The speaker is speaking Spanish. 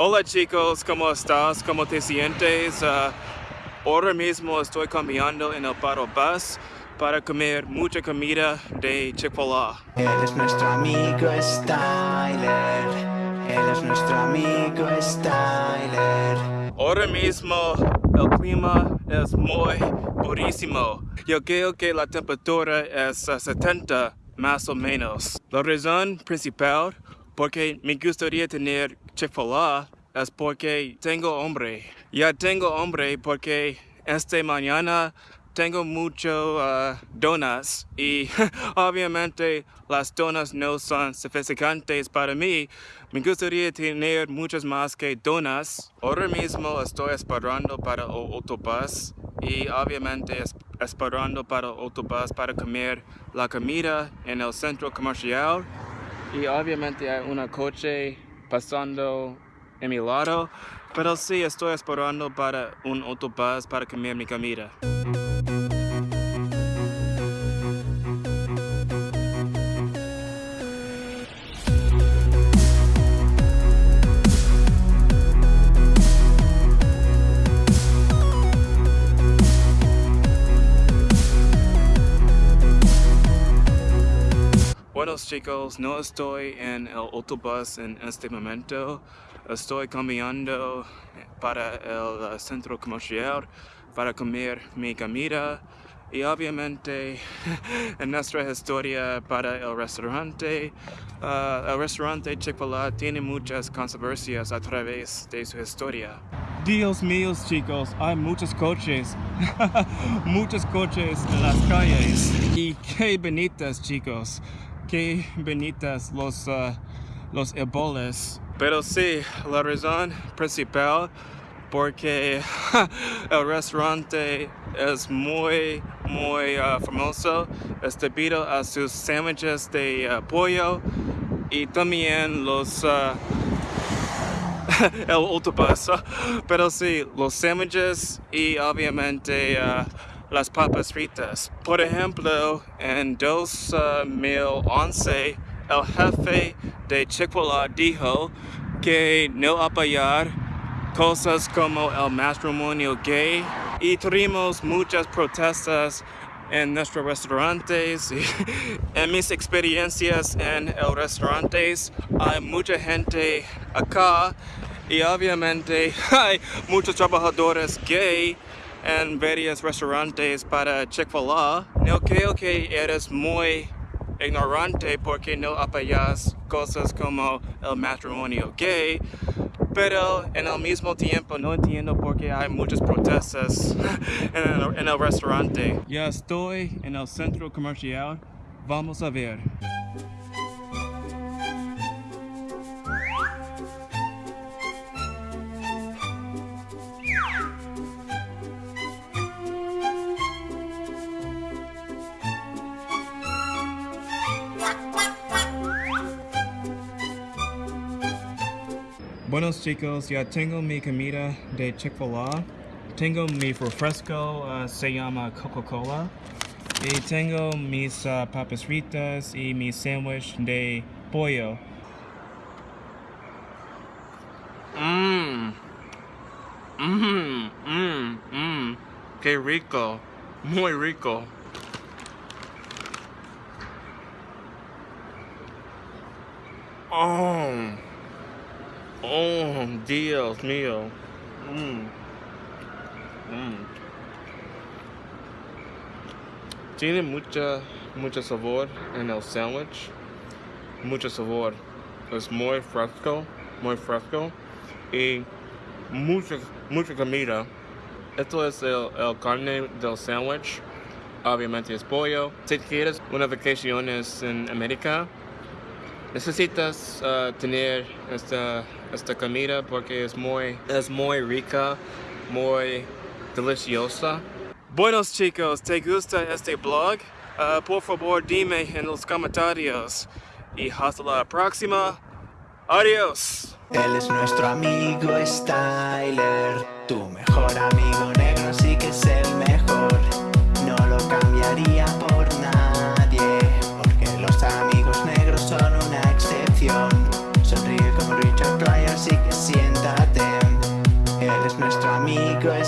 Hola chicos, ¿cómo estás? ¿Cómo te sientes? Uh, ahora mismo estoy cambiando en el paro bus para comer mucha comida de Chick-fil-A. Él es nuestro amigo Styler. Él es nuestro amigo Styler. Ahora mismo el clima es muy purísimo. Yo creo que la temperatura es uh, 70 más o menos. La razón principal porque me gustaría tener Chick-fil-A es porque tengo hambre. Ya tengo hambre porque esta mañana tengo mucho uh, donuts y obviamente las donuts no son suficientes para mí. Me gustaría tener muchas más que donuts. Ahora mismo estoy esperando para el autobús y obviamente esperando para el autobús para comer la comida en el centro comercial. Y obviamente hay una coche pasando en mi lado, pero sí estoy esperando para un autobús para comer mi comida. Chicos, no estoy en el autobús en este momento. Estoy cambiando para el uh, centro comercial para comer mi comida y obviamente en nuestra historia para el restaurante uh, el restaurante Chick-fil-A tiene muchas controversias a través de su historia. Dios míos chicos, hay muchos coches muchos coches en las calles. Y qué bonitas chicos qué bonitas los, uh, los eboles. Pero sí, la razón principal porque el restaurante es muy, muy uh, famoso es debido a sus sándwiches de uh, pollo y también los uh, el autobús pero sí, los sándwiches y obviamente uh, las papas fritas. Por ejemplo, en 2011, el jefe de Chick-fil-A dijo que no apoyar cosas como el matrimonio gay y tuvimos muchas protestas en nuestros restaurantes en mis experiencias en el restaurantes hay mucha gente acá y obviamente hay muchos trabajadores gay en varios restaurantes para Chick-fil-A. No creo que eres muy ignorante porque no apoyas cosas como el matrimonio gay, pero en el mismo tiempo no entiendo por qué hay muchas protestas en el, en el restaurante. Ya estoy en el centro comercial, vamos a ver. Buenos chicos, ya tengo mi comida de Chick-fil-A. Tengo mi refresco, uh, se llama Coca-Cola. Y tengo mis uh, papas fritas y mi sándwich de pollo. Mmm. Mmm, mmm, mmm. Qué rico. Muy rico. Oh. Oh, Dios mío. Mm. Mm. Tiene mucha, mucho sabor en el sándwich. Mucho sabor. Es muy fresco, muy fresco. Y mucha, mucha comida. Esto es el, el carne del sándwich. Obviamente es pollo. Si quieres una vacación en América, necesitas uh, tener esta, esta comida porque es muy, es muy rica, muy deliciosa. Buenos chicos, ¿te gusta este blog? Uh, por favor dime en los comentarios. Y hasta la próxima. Adiós. Él es nuestro amigo Styler, tu mejor amigo negro, así que es el mejor. Él